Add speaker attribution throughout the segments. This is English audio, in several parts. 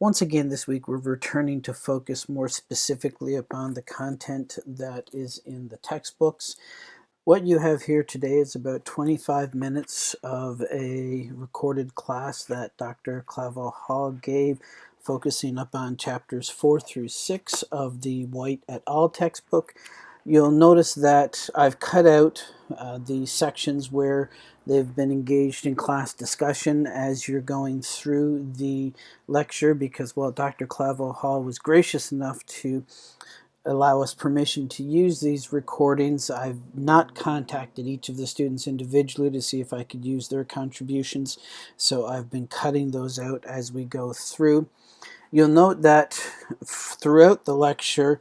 Speaker 1: Once again this week we're returning to focus more specifically upon the content that is in the textbooks. What you have here today is about 25 minutes of a recorded class that Dr. Clavel Hall gave focusing up on chapters 4 through 6 of the White et al. textbook. You'll notice that I've cut out uh, the sections where they've been engaged in class discussion as you're going through the lecture because, well, Dr. Clavel Hall was gracious enough to allow us permission to use these recordings. I've not contacted each of the students individually to see if I could use their contributions, so I've been cutting those out as we go through. You'll note that throughout the lecture,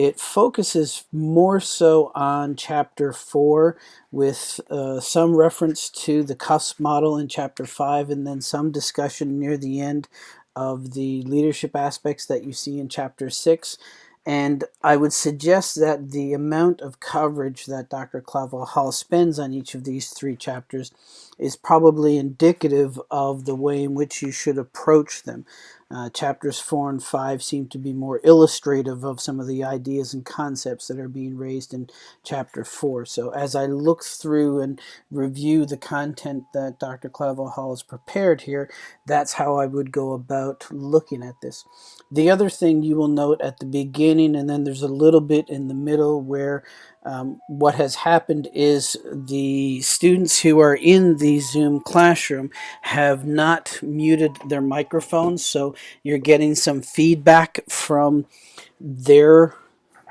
Speaker 1: it focuses more so on chapter 4 with uh, some reference to the CUSP model in chapter 5 and then some discussion near the end of the leadership aspects that you see in chapter 6. And I would suggest that the amount of coverage that Dr. Clavel Hall spends on each of these three chapters is probably indicative of the way in which you should approach them. Uh, chapters 4 and 5 seem to be more illustrative of some of the ideas and concepts that are being raised in chapter 4. So as I look through and review the content that Dr. Clavel Hall has prepared here, that's how I would go about looking at this. The other thing you will note at the beginning, and then there's a little bit in the middle where um, what has happened is the students who are in the Zoom classroom have not muted their microphones, so you're getting some feedback from their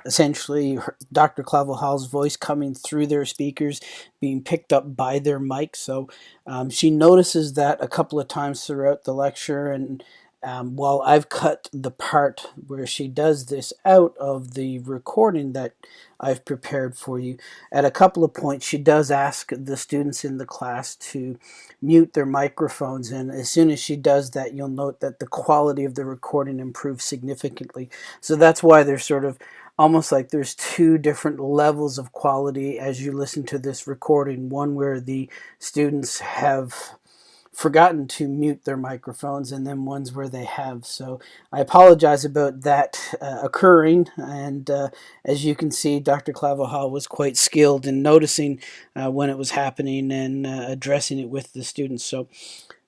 Speaker 1: essentially Dr. Clavel Hall's voice coming through their speakers, being picked up by their mic. So um, she notices that a couple of times throughout the lecture and um, while I've cut the part where she does this out of the recording that I've prepared for you, at a couple of points she does ask the students in the class to mute their microphones and as soon as she does that you'll note that the quality of the recording improves significantly. So that's why there's sort of almost like there's two different levels of quality as you listen to this recording. One where the students have forgotten to mute their microphones and then ones where they have. So I apologize about that uh, occurring and uh, as you can see Dr. Clavel was quite skilled in noticing uh, when it was happening and uh, addressing it with the students. So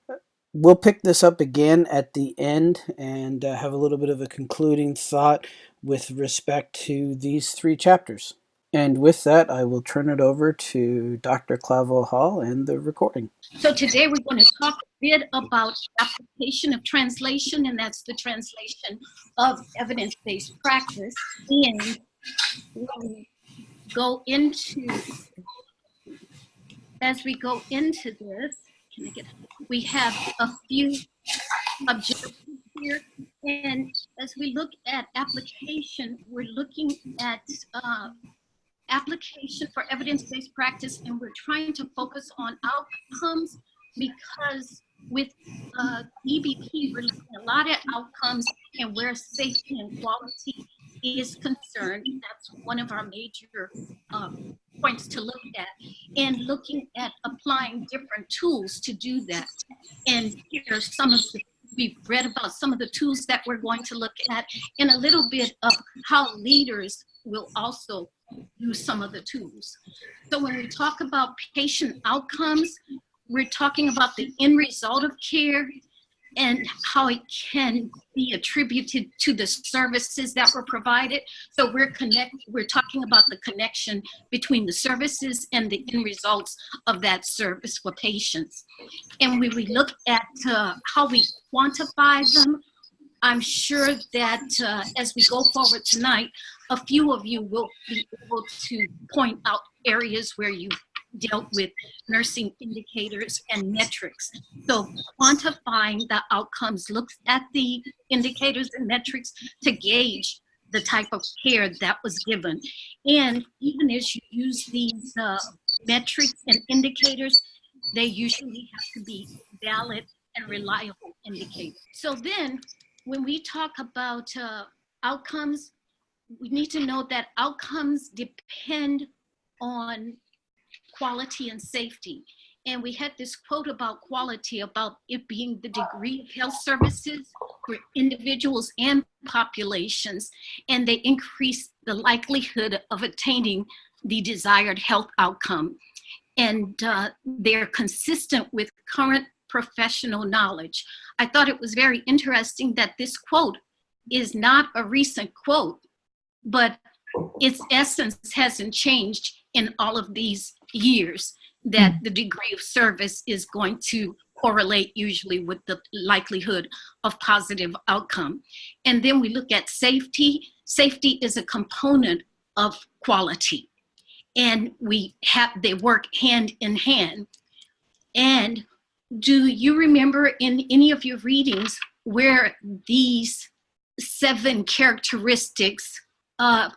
Speaker 1: uh, we'll pick this up again at the end and uh, have a little bit of a concluding thought with respect to these three chapters. And with that, I will turn it over to Dr. Clavel Hall and the recording.
Speaker 2: So today we're going to talk a bit about application of translation, and that's the translation of evidence-based practice. And we go into, as we go into this, can I get, we have a few objectives here. And as we look at application, we're looking at uh, application for evidence-based practice and we're trying to focus on outcomes because with uh, EBP, we're looking a lot of outcomes and where safety and quality is concerned. That's one of our major um, points to look at and looking at applying different tools to do that. And here are some of the we've read about some of the tools that we're going to look at and a little bit of how leaders will also use some of the tools. So when we talk about patient outcomes, we're talking about the end result of care and how it can be attributed to the services that were provided. So we're connect, we're talking about the connection between the services and the end results of that service for patients. And when we look at uh, how we quantify them, I'm sure that uh, as we go forward tonight, a few of you will be able to point out areas where you dealt with nursing indicators and metrics. So quantifying the outcomes looks at the indicators and metrics to gauge the type of care that was given. And even as you use these uh, metrics and indicators, they usually have to be valid and reliable indicators. So then when we talk about uh, outcomes, we need to know that outcomes depend on quality and safety. and we had this quote about quality, about it being the degree of health services for individuals and populations, and they increase the likelihood of attaining the desired health outcome. And uh, they're consistent with current professional knowledge. I thought it was very interesting that this quote is not a recent quote, but its essence hasn't changed in all of these years that hmm. the degree of service is going to correlate usually with the likelihood of positive outcome. And then we look at safety. Safety is a component of quality. And we have, they work hand in hand. And do you remember in any of your readings where these seven characteristics, uh,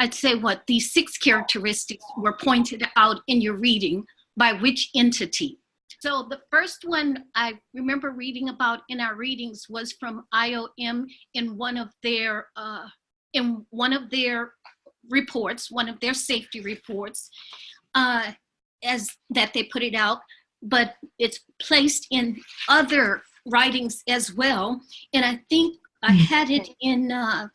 Speaker 2: I'd say what, these six characteristics were pointed out in your reading by which entity? So the first one I remember reading about in our readings was from IOM in one of their uh, in one of their reports, one of their safety reports, uh, as that they put it out, but it's placed in other writings as well. And I think I hmm. had it in uh,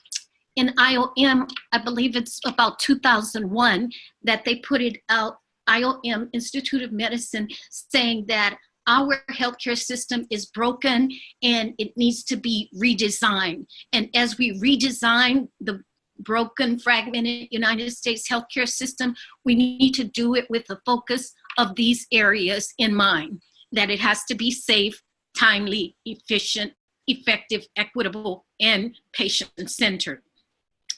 Speaker 2: in IOM, I believe it's about 2001, that they put it out, IOM, Institute of Medicine, saying that our healthcare system is broken and it needs to be redesigned. And as we redesign the broken, fragmented United States healthcare system, we need to do it with a focus of these areas in mind, that it has to be safe, timely, efficient, effective, equitable, and patient-centered.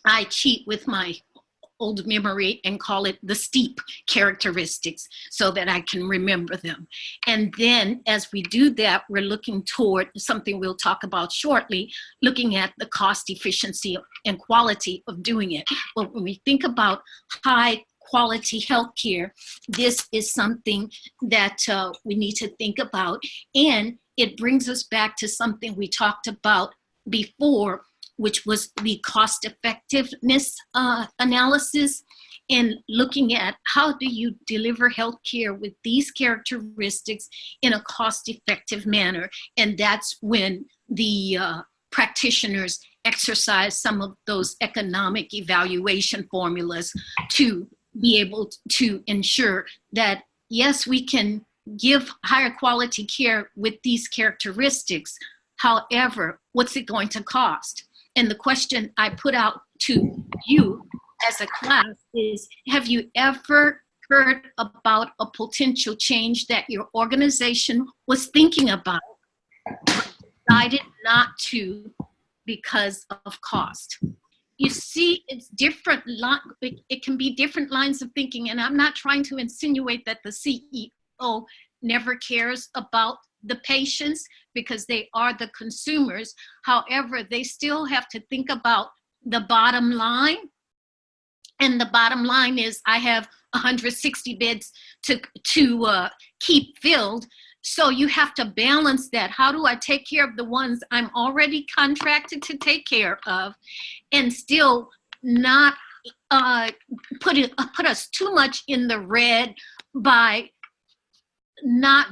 Speaker 2: I cheat with my old memory and call it the steep characteristics so that I can remember them. And then as we do that, we're looking toward something we'll talk about shortly, looking at the cost efficiency and quality of doing it. But when we think about high quality healthcare, this is something that uh, we need to think about. And it brings us back to something we talked about before, which was the cost effectiveness uh, analysis and looking at how do you deliver healthcare with these characteristics in a cost effective manner. And that's when the uh, practitioners exercise some of those economic evaluation formulas to be able to ensure that yes, we can give higher quality care with these characteristics. However, what's it going to cost? And the question I put out to you as a class is, have you ever heard about a potential change that your organization was thinking about, but decided not to because of cost? You see it's different it can be different lines of thinking and i'm not trying to insinuate that the ceo never cares about the patients because they are the consumers. However they still have to think about the bottom line. And the bottom line is i have 160 beds to to uh, keep filled so you have to balance that. How do I take care of the ones I'm already contracted to take care of and still not uh, put, it, put us too much in the red by not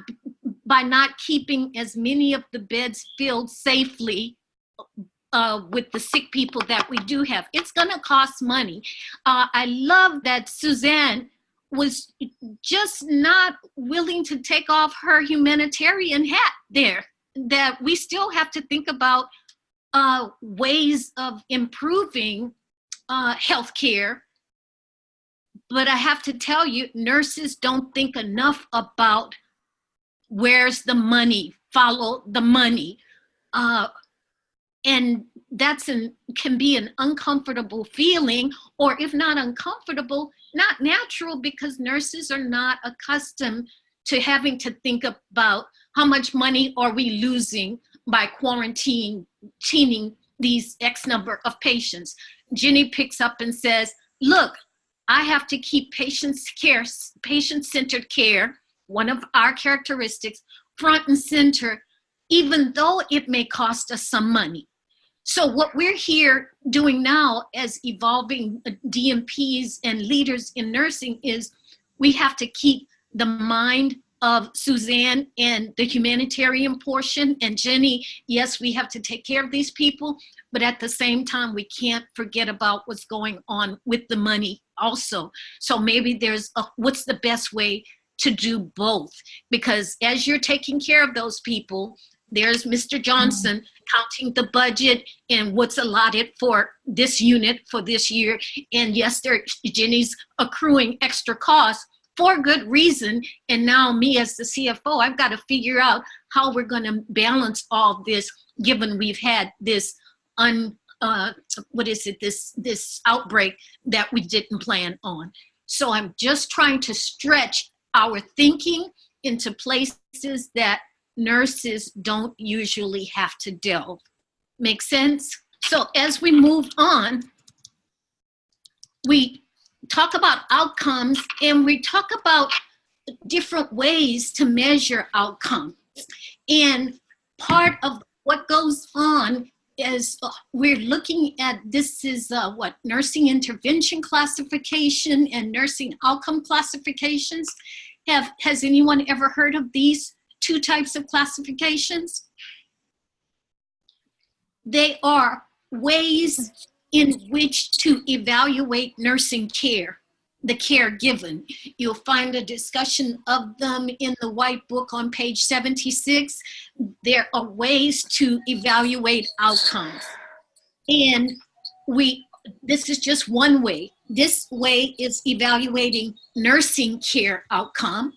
Speaker 2: by not keeping as many of the beds filled safely uh, with the sick people that we do have. It's gonna cost money. Uh, I love that Suzanne was just not willing to take off her humanitarian hat there. That we still have to think about uh, ways of improving uh, healthcare. But I have to tell you, nurses don't think enough about where's the money, follow the money. Uh, and that's an can be an uncomfortable feeling or if not uncomfortable not natural because nurses are not accustomed to having to think about how much money are we losing by quarantining these X number of patients. Jenny picks up and says, look, I have to keep patients care, patient-centered care, one of our characteristics, front and center, even though it may cost us some money. So what we're here doing now as evolving uh, DNPs and leaders in nursing is we have to keep the mind of Suzanne and the humanitarian portion. And Jenny, yes, we have to take care of these people, but at the same time, we can't forget about what's going on with the money also. So maybe there's a, what's the best way to do both? Because as you're taking care of those people, there's Mr. Johnson counting the budget and what's allotted for this unit for this year. And yes, there, Jenny's accruing extra costs for good reason. And now me as the CFO, I've got to figure out how we're going to balance all this, given we've had this un, uh, what is it, this, this outbreak that we didn't plan on. So I'm just trying to stretch our thinking into places that nurses don't usually have to delve. Make sense? So as we move on, we talk about outcomes and we talk about different ways to measure outcomes. And part of what goes on is uh, we're looking at this is uh, what nursing intervention classification and nursing outcome classifications. Have has anyone ever heard of these two types of classifications? They are ways in which to evaluate nursing care, the care given. You'll find a discussion of them in the white book on page 76. There are ways to evaluate outcomes. And we, this is just one way. This way is evaluating nursing care outcome.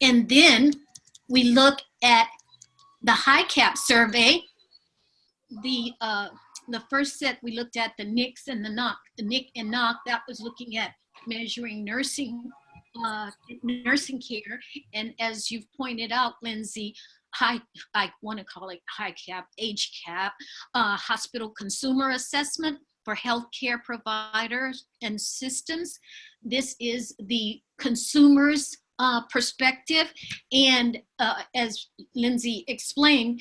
Speaker 2: And then we look at the HICAP survey, the uh, the first set we looked at the NICS and the NOC, the NIC and NOC, that was looking at measuring nursing uh, nursing care. And as you've pointed out, Lindsay, high, I want to call it high cap, age cap, uh, hospital consumer assessment for healthcare providers and systems. This is the consumers uh, perspective. And uh, as Lindsay explained,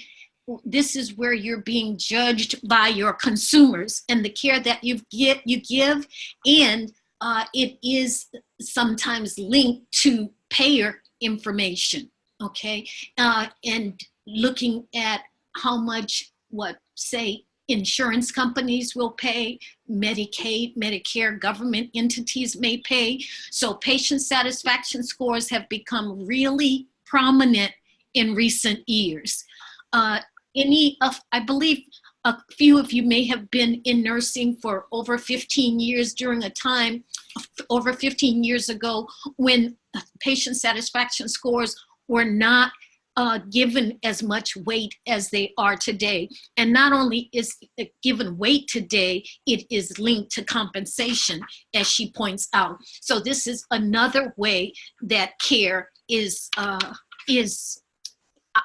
Speaker 2: this is where you're being judged by your consumers and the care that you get you give and uh, it is sometimes linked to payer information okay uh, and looking at how much what say insurance companies will pay medicaid medicare government entities may pay. So patient satisfaction scores have become really prominent in recent years. Uh, any of, I believe a few of you may have been in nursing for over 15 years during a time, over 15 years ago, when patient satisfaction scores were not uh, given as much weight as they are today. And not only is given weight today, it is linked to compensation, as she points out. So this is another way that care is, uh, is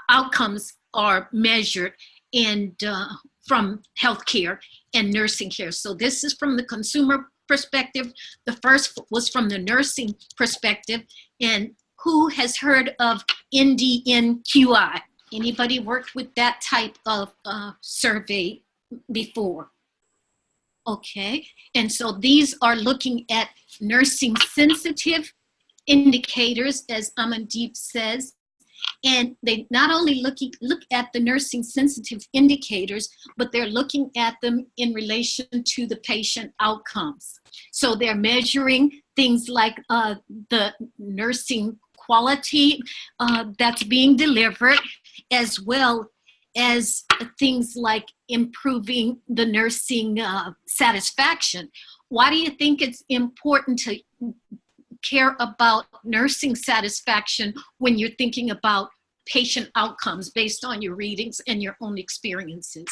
Speaker 2: outcomes are measured and uh, from healthcare and nursing care. So this is from the consumer perspective. The first was from the nursing perspective. And who has heard of NDNQI? Anybody worked with that type of uh, survey before? Okay, and so these are looking at nursing sensitive indicators, as Amandeep says, and they not only looking, look at the nursing sensitive indicators, but they're looking at them in relation to the patient outcomes. So they're measuring things like uh, the nursing quality uh, that's being delivered, as well as things like improving the nursing uh, satisfaction. Why do you think it's important to care about nursing satisfaction when you're thinking about patient outcomes based on your readings and your own experiences.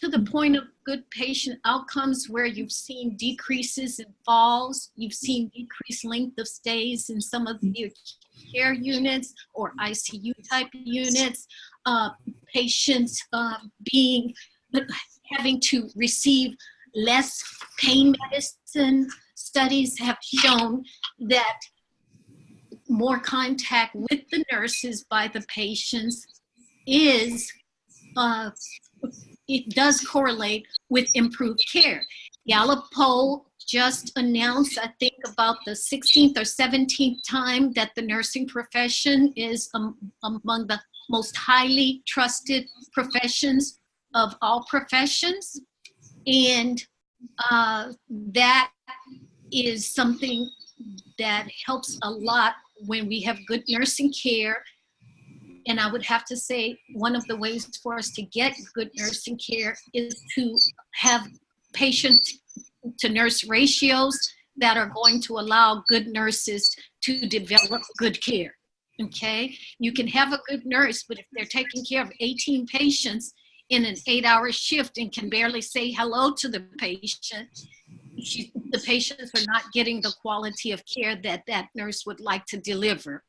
Speaker 2: To the point of good patient outcomes where you've seen decreases in falls, you've seen decreased length of stays in some of the care units or ICU type units, uh, patients uh, being, having to receive less pain medicine, studies have shown that more contact with the nurses by the patients is, uh, it does correlate with improved care. Gallup poll just announced, I think about the 16th or 17th time that the nursing profession is um, among the most highly trusted professions of all professions. And uh, that is something that helps a lot when we have good nursing care. And I would have to say one of the ways for us to get good nursing care is to have patient to nurse ratios that are going to allow good nurses to develop good care. Okay, you can have a good nurse, but if they're taking care of 18 patients in an eight hour shift and can barely say hello to the patient, she, the patients are not getting the quality of care that that nurse would like to deliver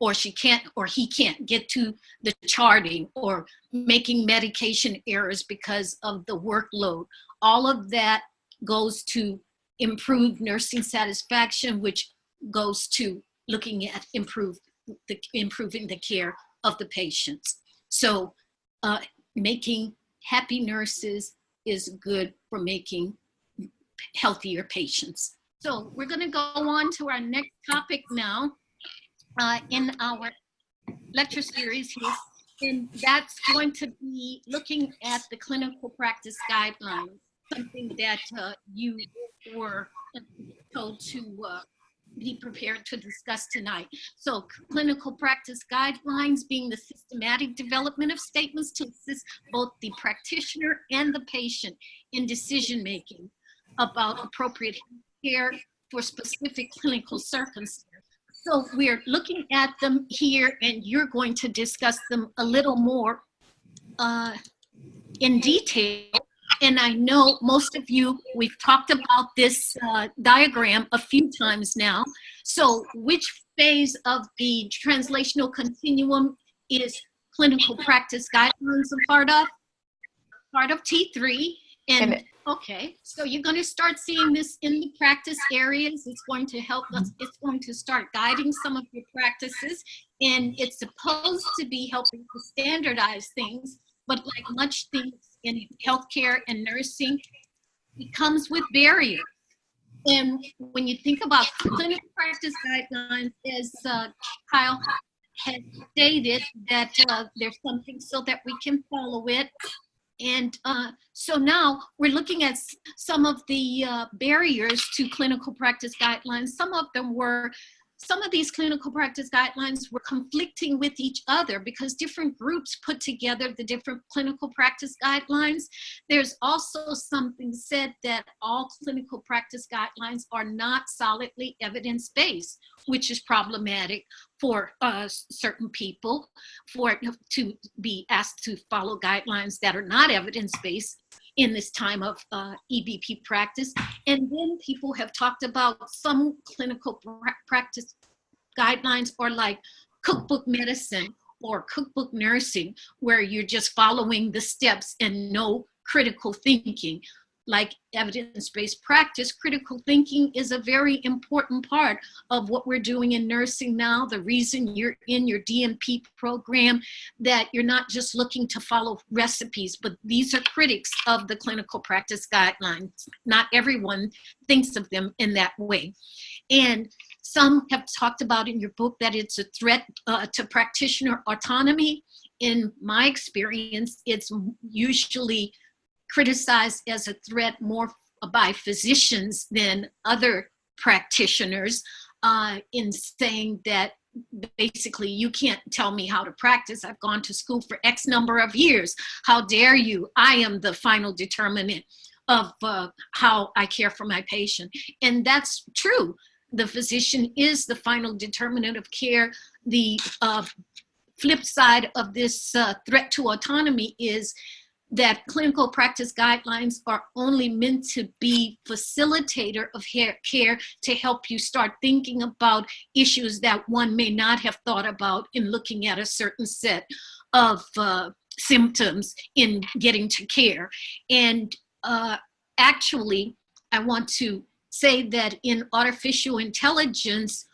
Speaker 2: or she can't or he can't get to the charting or making medication errors because of the workload all of that goes to improve nursing satisfaction which goes to looking at improve the improving the care of the patients so uh, making happy nurses is good for making healthier patients. So we're going to go on to our next topic now uh, in our lecture series here. And that's going to be looking at the clinical practice guidelines, something that uh, you were told to uh, be prepared to discuss tonight. So clinical practice guidelines being the systematic development of statements to assist both the practitioner and the patient in decision making about appropriate care for specific clinical circumstances. So we're looking at them here and you're going to discuss them a little more uh, in detail. And I know most of you, we've talked about this uh, diagram a few times now. So which phase of the translational continuum is clinical practice guidelines a part of? Part of T3. And, and Okay, so you're going to start seeing this in the practice areas. It's going to help us, it's going to start guiding some of your practices and it's supposed to be helping to standardize things, but like much things in healthcare and nursing, it comes with barriers. And when you think about clinical practice guidelines, as uh, Kyle has stated, that uh, there's something so that we can follow it and uh, so now we're looking at some of the uh, barriers to clinical practice guidelines. Some of them were some of these clinical practice guidelines were conflicting with each other because different groups put together the different clinical practice guidelines. There's also something said that all clinical practice guidelines are not solidly evidence-based, which is problematic for uh, certain people for to be asked to follow guidelines that are not evidence-based in this time of uh, EBP practice. And then people have talked about some clinical pra practice guidelines or like cookbook medicine or cookbook nursing, where you're just following the steps and no critical thinking like evidence-based practice, critical thinking is a very important part of what we're doing in nursing now. The reason you're in your DNP program, that you're not just looking to follow recipes, but these are critics of the clinical practice guidelines. Not everyone thinks of them in that way. And some have talked about in your book that it's a threat uh, to practitioner autonomy. In my experience, it's usually criticized as a threat more by physicians than other practitioners uh, in saying that basically you can't tell me how to practice. I've gone to school for x number of years. How dare you? I am the final determinant of uh, how i care for my patient. And that's true. The physician is the final determinant of care. The uh, flip side of this uh, threat to autonomy is that clinical practice guidelines are only meant to be facilitator of care to help you start thinking about issues that one may not have thought about in looking at a certain set of uh, symptoms in getting to care. And uh, actually, I want to say that in artificial intelligence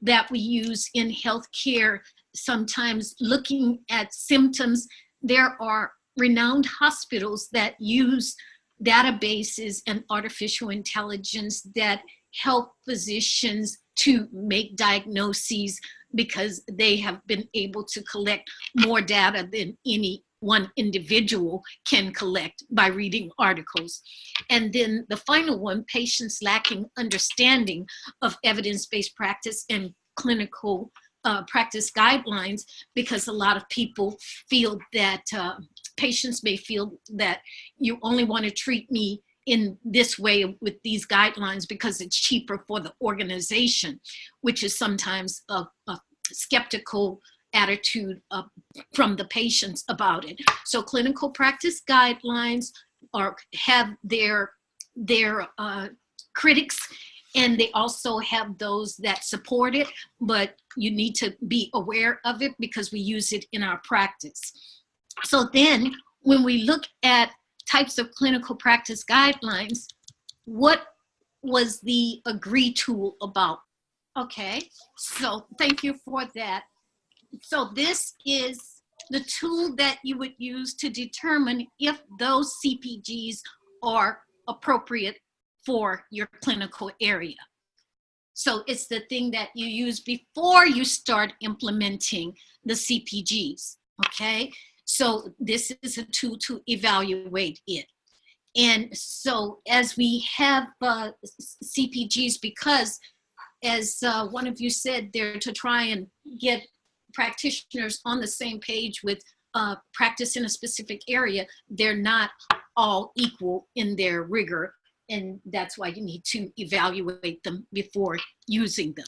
Speaker 2: that we use in healthcare, sometimes looking at symptoms, there are renowned hospitals that use databases and artificial intelligence that help physicians to make diagnoses because they have been able to collect more data than any one individual can collect by reading articles. And then the final one, patients lacking understanding of evidence-based practice and clinical uh, practice guidelines because a lot of people feel that uh, patients may feel that you only want to treat me in this way with these guidelines because it's cheaper for the organization, which is sometimes a, a skeptical attitude uh, from the patients about it. So clinical practice guidelines are have their their uh, critics and they also have those that support it, but you need to be aware of it because we use it in our practice. So then when we look at types of clinical practice guidelines, what was the AGREE tool about? Okay, so thank you for that. So this is the tool that you would use to determine if those CPGs are appropriate for your clinical area. So it's the thing that you use before you start implementing the CPGs, okay? So this is a tool to evaluate it. And so as we have uh, CPGs, because as uh, one of you said, they're to try and get practitioners on the same page with uh, practice in a specific area, they're not all equal in their rigor. And that's why you need to evaluate them before using them.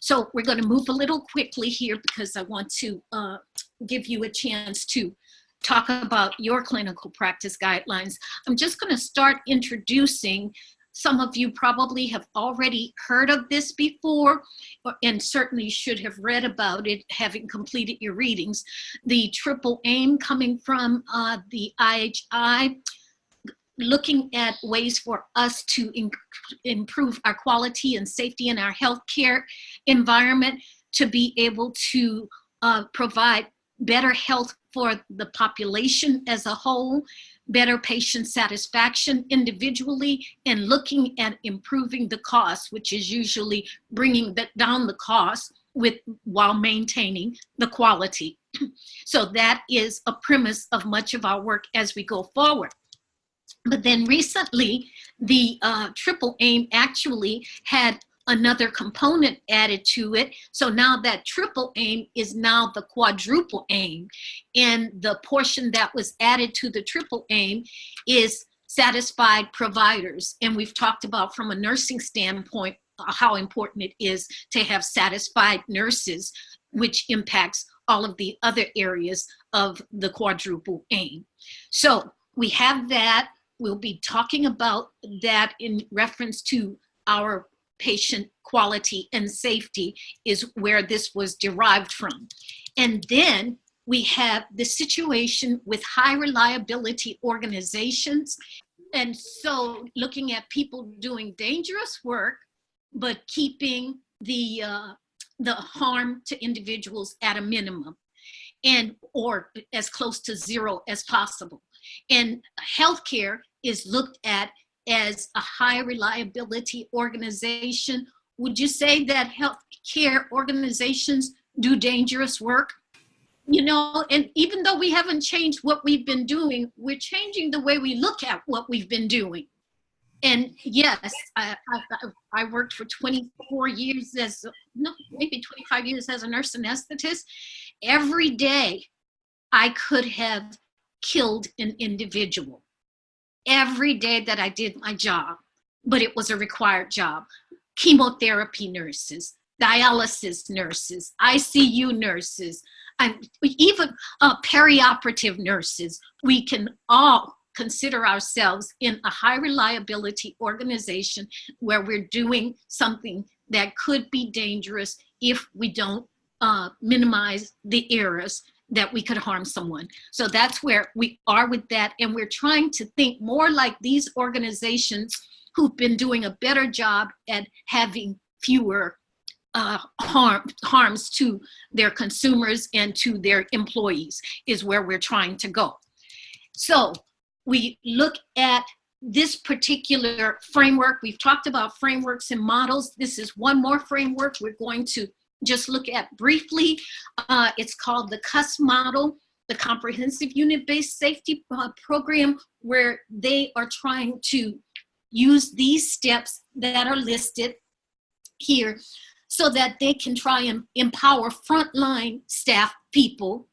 Speaker 2: So we're going to move a little quickly here because I want to uh, give you a chance to talk about your clinical practice guidelines. I'm just going to start introducing some of you probably have already heard of this before and certainly should have read about it having completed your readings. The triple aim coming from uh, the IHI looking at ways for us to improve our quality and safety in our healthcare environment to be able to uh, provide better health for the population as a whole, better patient satisfaction individually, and looking at improving the cost, which is usually bringing the, down the cost with while maintaining the quality. so that is a premise of much of our work as we go forward. But then recently, the uh, triple aim actually had another component added to it. So now that triple aim is now the quadruple aim. And the portion that was added to the triple aim is satisfied providers. And we've talked about from a nursing standpoint, uh, how important it is to have satisfied nurses, which impacts all of the other areas of the quadruple aim. So we have that We'll be talking about that in reference to our patient quality and safety is where this was derived from. And then we have the situation with high reliability organizations. And so looking at people doing dangerous work, but keeping the, uh, the harm to individuals at a minimum and or as close to zero as possible. And healthcare is looked at as a high reliability organization. Would you say that healthcare organizations do dangerous work? You know, and even though we haven't changed what we've been doing, we're changing the way we look at what we've been doing. And yes, I, I, I worked for 24 years as, no, maybe 25 years as a nurse anesthetist. Every day I could have killed an individual every day that I did my job, but it was a required job. Chemotherapy nurses, dialysis nurses, ICU nurses, and even uh, perioperative nurses. We can all consider ourselves in a high reliability organization where we're doing something that could be dangerous if we don't uh, minimize the errors that we could harm someone. So that's where we are with that. And we're trying to think more like these organizations who've been doing a better job at having fewer uh, harm, harms to their consumers and to their employees is where we're trying to go. So we look at this particular framework, we've talked about frameworks and models. This is one more framework we're going to just look at briefly. Uh, it's called the CUSP model, the Comprehensive Unit-Based Safety uh, Program, where they are trying to use these steps that are listed here so that they can try and empower frontline staff people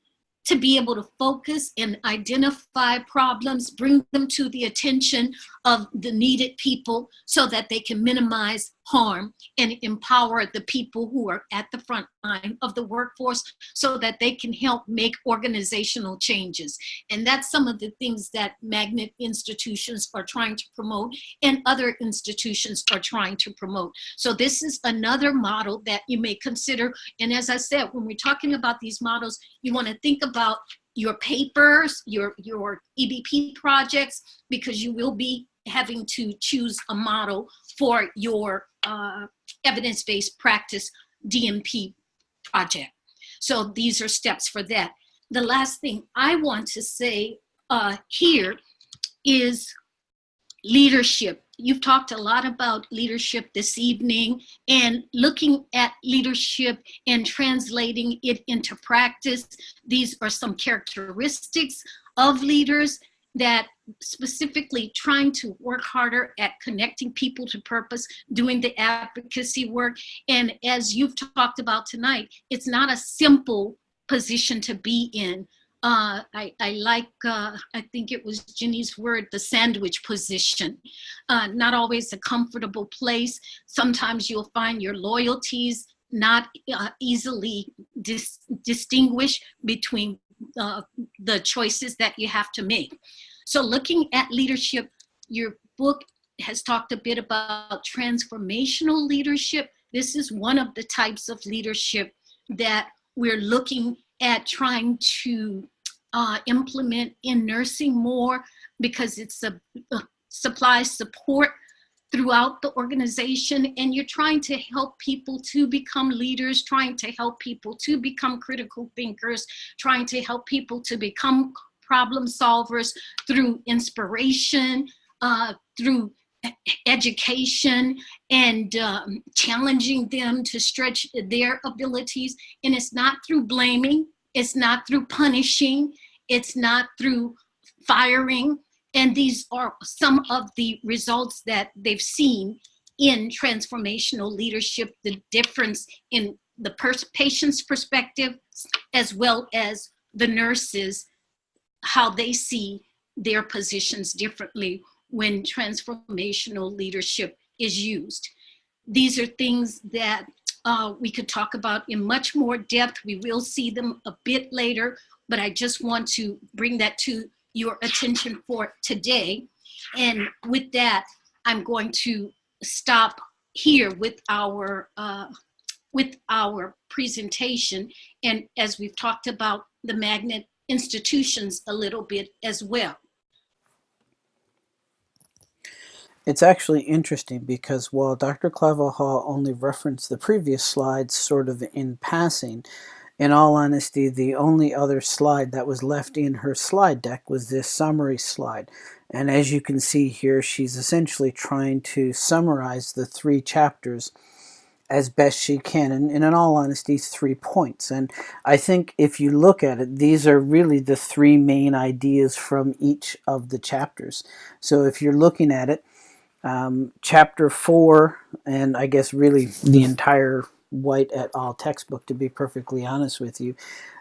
Speaker 2: to be able to focus and identify problems, bring them to the attention of the needed people so that they can minimize harm and empower the people who are at the front line of the workforce so that they can help make organizational changes. And that's some of the things that magnet institutions are trying to promote and other institutions are trying to promote. So this is another model that you may consider. And as I said, when we're talking about these models, you wanna think about your papers, your, your EBP projects, because you will be having to choose a model for your uh, evidence-based practice DNP project. So these are steps for that. The last thing I want to say uh, here is leadership. You've talked a lot about leadership this evening and looking at leadership and translating it into practice. These are some characteristics of leaders that specifically trying to work harder at connecting people to purpose, doing the advocacy work. And as you've talked about tonight, it's not a simple position to be in. Uh, I, I, like, uh, I think it was Ginny's word, the sandwich position. Uh, not always a comfortable place. Sometimes you'll find your loyalties not uh, easily dis distinguish between uh, the choices that you have to make. So looking at leadership, your book has talked a bit about transformational leadership. This is one of the types of leadership that we're looking at trying to uh, implement in nursing more because it's a, a supply support throughout the organization and you're trying to help people to become leaders, trying to help people to become critical thinkers, trying to help people to become problem solvers through inspiration, uh, through education and um, challenging them to stretch their abilities. And it's not through blaming, it's not through punishing, it's not through firing, and these are some of the results that they've seen in transformational leadership, the difference in the patient's perspective, as well as the nurses, how they see their positions differently when transformational leadership is used. These are things that uh, we could talk about in much more depth. We will see them a bit later, but I just want to bring that to your attention for today. And with that, I'm going to stop here with our uh, with our presentation. And as we've talked about the magnet institutions a little bit as well.
Speaker 1: It's actually interesting because while Dr. Claverhall only referenced the previous slides sort of in passing, in all honesty, the only other slide that was left in her slide deck was this summary slide. And as you can see here, she's essentially trying to summarize the three chapters as best she can. And, and in all honesty, three points. And I think if you look at it, these are really the three main ideas from each of the chapters. So if you're looking at it, um, chapter four, and I guess really the entire White et al. textbook, to be perfectly honest with you,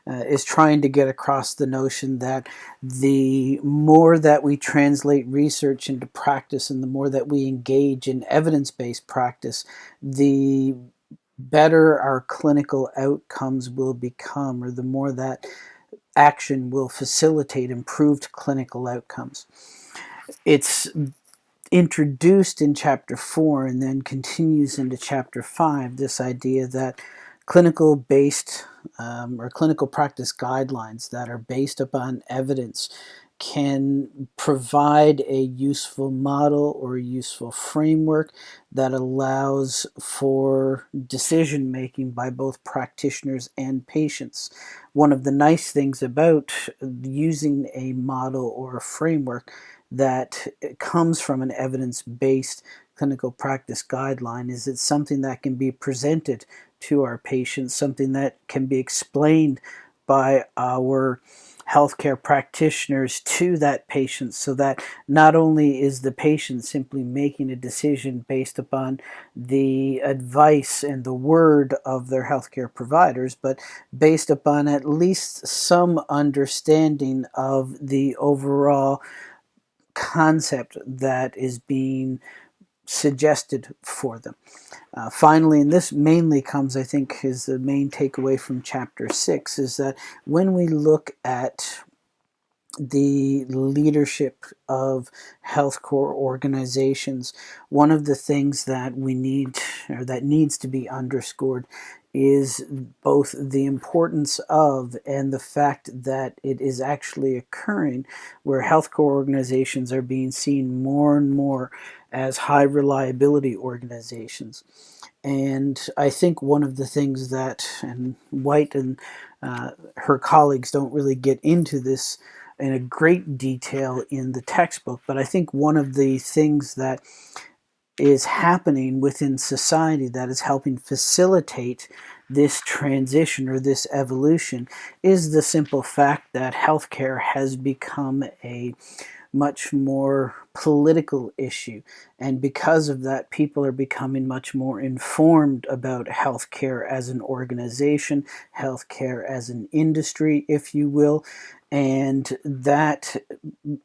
Speaker 1: uh, is trying to get across the notion that the more that we translate research into practice and the more that we engage in evidence-based practice, the better our clinical outcomes will become, or the more that action will facilitate improved clinical outcomes. It's introduced in chapter 4 and then continues into chapter 5 this idea that clinical based um, or clinical practice guidelines that are based upon evidence can provide a useful model or a useful framework that allows for decision making by both practitioners and patients. One of the nice things about using a model or a framework that comes from an evidence-based clinical practice guideline is it something that can be presented to our patients, something that can be explained by our healthcare practitioners to that patient so that not only is the patient simply making a decision based upon the advice and the word of their healthcare providers, but based upon at least some understanding of the overall concept that is being suggested for them. Uh, finally, and this mainly comes, I think, is the main takeaway from chapter six, is that when we look at the leadership of health core organizations, one of the things that we need, or that needs to be underscored, is both the importance of and the fact that it is actually occurring where healthcare organizations are being seen more and more as high reliability organizations. And I think one of the things that, and White and uh, her colleagues don't really get into this in a great detail in the textbook, but I think one of the things that is happening within society that is helping facilitate this transition or this evolution is the simple fact that healthcare has become a much more political issue. And because of that, people are becoming much more informed about healthcare as an organization, healthcare as an industry, if you will. And that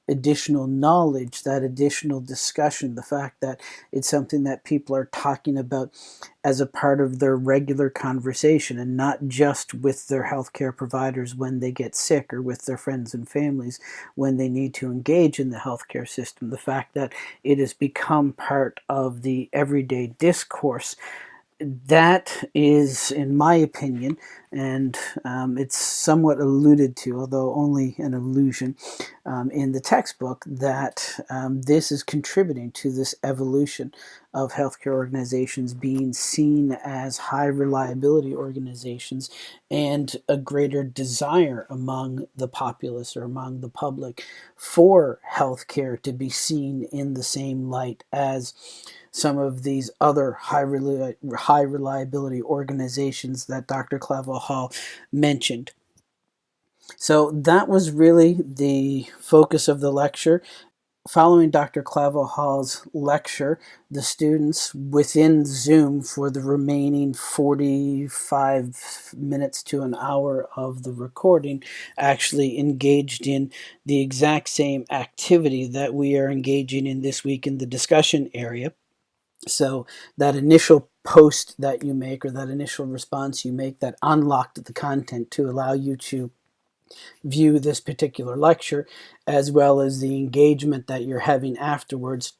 Speaker 1: additional knowledge, that additional discussion, the fact that it's something that people are talking about as a part of their regular conversation and not just with their healthcare providers when they get sick or with their friends and families when they need to engage in the healthcare system. The fact that it has become part of the everyday discourse that is, in my opinion, and um, it's somewhat alluded to, although only an allusion, um, in the textbook, that um, this is contributing to this evolution of healthcare organizations being seen as high reliability organizations and a greater desire among the populace or among the public for healthcare to be seen in the same light as some of these other high, reli high reliability organizations that Dr. Clavel Hall mentioned. So that was really the focus of the lecture. Following Dr. Clavel Hall's lecture, the students within Zoom for the remaining 45 minutes to an hour of the recording actually engaged in the exact same activity that we are engaging in this week in the discussion area. So that initial post that you make or that initial response you make that unlocked the content to allow you to view this particular lecture as well as the engagement that you're having afterwards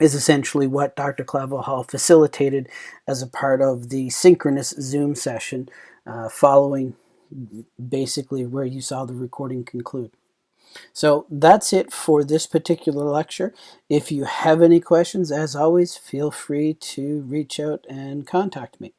Speaker 1: is essentially what Dr. Clavel Hall facilitated as a part of the synchronous Zoom session uh, following basically where you saw the recording conclude. So that's it for this particular lecture. If you have any questions, as always, feel free to reach out and contact me.